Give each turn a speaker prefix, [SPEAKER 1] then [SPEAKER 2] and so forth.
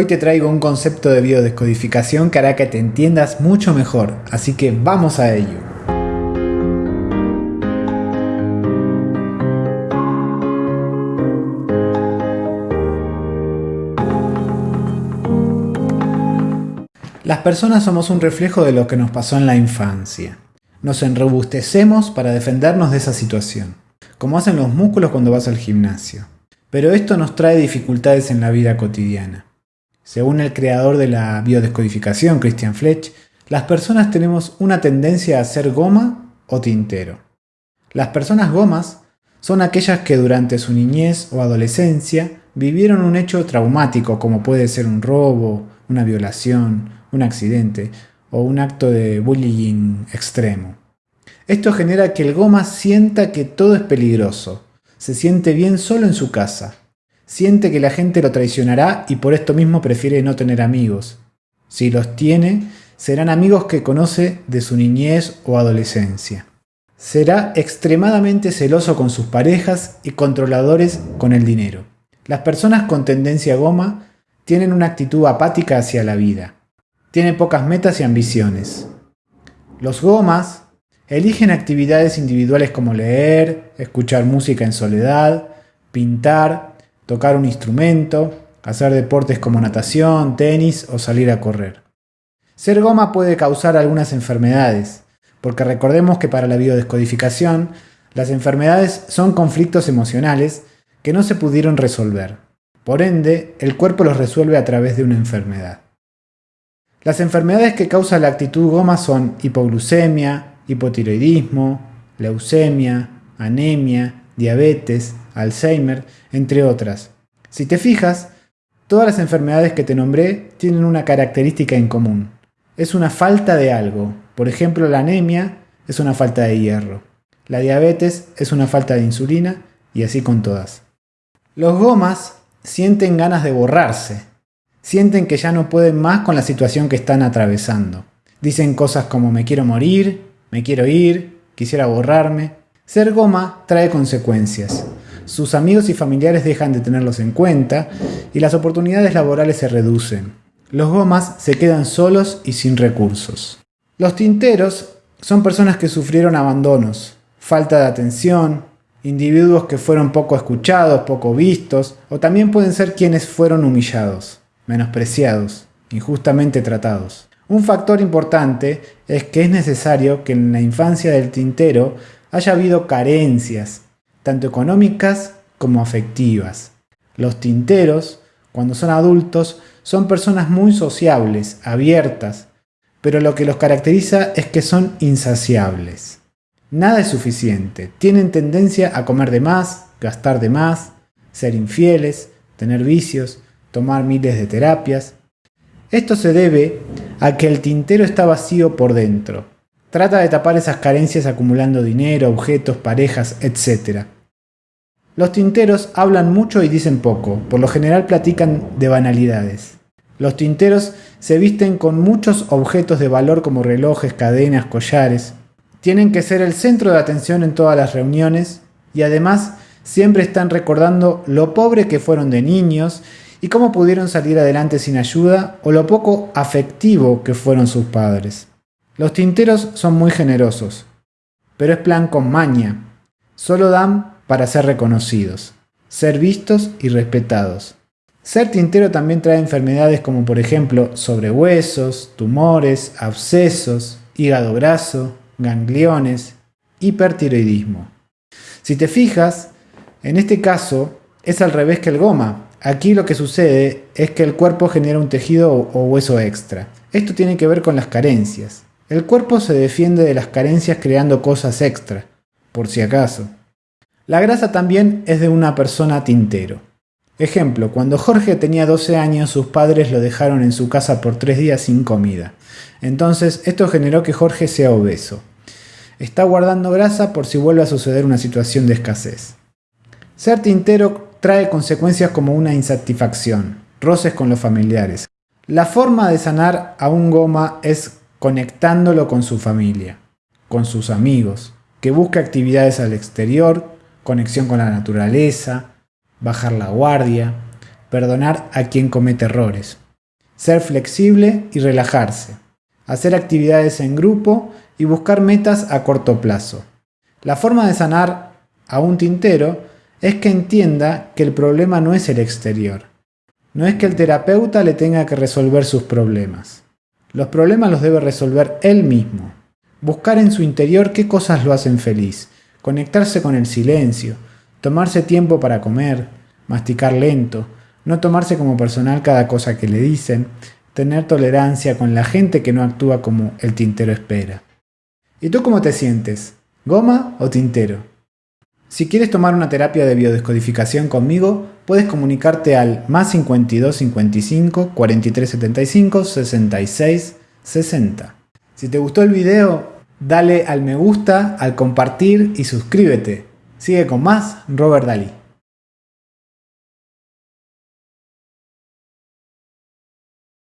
[SPEAKER 1] Hoy te traigo un concepto de biodescodificación que hará que te entiendas mucho mejor, así que vamos a ello. Las personas somos un reflejo de lo que nos pasó en la infancia. Nos enrobustecemos para defendernos de esa situación, como hacen los músculos cuando vas al gimnasio. Pero esto nos trae dificultades en la vida cotidiana. Según el creador de la biodescodificación, Christian Fletch, las personas tenemos una tendencia a ser goma o tintero. Las personas gomas son aquellas que durante su niñez o adolescencia vivieron un hecho traumático como puede ser un robo, una violación, un accidente o un acto de bullying extremo. Esto genera que el goma sienta que todo es peligroso, se siente bien solo en su casa, siente que la gente lo traicionará y por esto mismo prefiere no tener amigos. Si los tiene, serán amigos que conoce de su niñez o adolescencia. Será extremadamente celoso con sus parejas y controladores con el dinero. Las personas con tendencia goma tienen una actitud apática hacia la vida. Tiene pocas metas y ambiciones. Los gomas eligen actividades individuales como leer, escuchar música en soledad, pintar, tocar un instrumento, hacer deportes como natación, tenis o salir a correr. Ser goma puede causar algunas enfermedades, porque recordemos que para la biodescodificación, las enfermedades son conflictos emocionales que no se pudieron resolver. Por ende, el cuerpo los resuelve a través de una enfermedad. Las enfermedades que causa la actitud goma son hipoglucemia, hipotiroidismo, leucemia, anemia, diabetes, Alzheimer, entre otras. Si te fijas, todas las enfermedades que te nombré tienen una característica en común. Es una falta de algo. Por ejemplo, la anemia es una falta de hierro. La diabetes es una falta de insulina y así con todas. Los gomas sienten ganas de borrarse, sienten que ya no pueden más con la situación que están atravesando. Dicen cosas como me quiero morir, me quiero ir, quisiera borrarme. Ser goma trae consecuencias. Sus amigos y familiares dejan de tenerlos en cuenta y las oportunidades laborales se reducen. Los gomas se quedan solos y sin recursos. Los tinteros son personas que sufrieron abandonos, falta de atención, individuos que fueron poco escuchados, poco vistos, o también pueden ser quienes fueron humillados menospreciados, injustamente tratados. Un factor importante es que es necesario que en la infancia del tintero haya habido carencias, tanto económicas como afectivas. Los tinteros, cuando son adultos, son personas muy sociables, abiertas, pero lo que los caracteriza es que son insaciables. Nada es suficiente, tienen tendencia a comer de más, gastar de más, ser infieles, tener vicios, tomar miles de terapias. Esto se debe a que el tintero está vacío por dentro. Trata de tapar esas carencias acumulando dinero, objetos, parejas, etc. Los tinteros hablan mucho y dicen poco, por lo general platican de banalidades. Los tinteros se visten con muchos objetos de valor como relojes, cadenas, collares. Tienen que ser el centro de atención en todas las reuniones y además siempre están recordando lo pobre que fueron de niños y cómo pudieron salir adelante sin ayuda o lo poco afectivo que fueron sus padres. Los tinteros son muy generosos, pero es plan con maña. Solo dan para ser reconocidos, ser vistos y respetados. Ser tintero también trae enfermedades como por ejemplo sobrehuesos, tumores, abscesos, hígado graso, gangliones, hipertiroidismo. Si te fijas, en este caso es al revés que el goma, Aquí lo que sucede es que el cuerpo genera un tejido o hueso extra. Esto tiene que ver con las carencias. El cuerpo se defiende de las carencias creando cosas extra, por si acaso. La grasa también es de una persona tintero. Ejemplo, cuando Jorge tenía 12 años sus padres lo dejaron en su casa por 3 días sin comida. Entonces esto generó que Jorge sea obeso. Está guardando grasa por si vuelve a suceder una situación de escasez. Ser tintero trae consecuencias como una insatisfacción, roces con los familiares. La forma de sanar a un goma es conectándolo con su familia, con sus amigos, que busque actividades al exterior, conexión con la naturaleza, bajar la guardia, perdonar a quien comete errores. ser flexible y relajarse, hacer actividades en grupo y buscar metas a corto plazo. La forma de sanar a un tintero es que entienda que el problema no es el exterior. No es que el terapeuta le tenga que resolver sus problemas. Los problemas los debe resolver él mismo. Buscar en su interior qué cosas lo hacen feliz, conectarse con el silencio, tomarse tiempo para comer, masticar lento, no tomarse como personal cada cosa que le dicen, tener tolerancia con la gente que no actúa como el tintero espera. ¿Y tú cómo te sientes? ¿Goma o tintero? Si quieres tomar una terapia de biodescodificación conmigo, puedes comunicarte al más 52 55 43 75 66 60. Si te gustó el video, dale al me gusta, al compartir y suscríbete. Sigue con más Robert Dalí.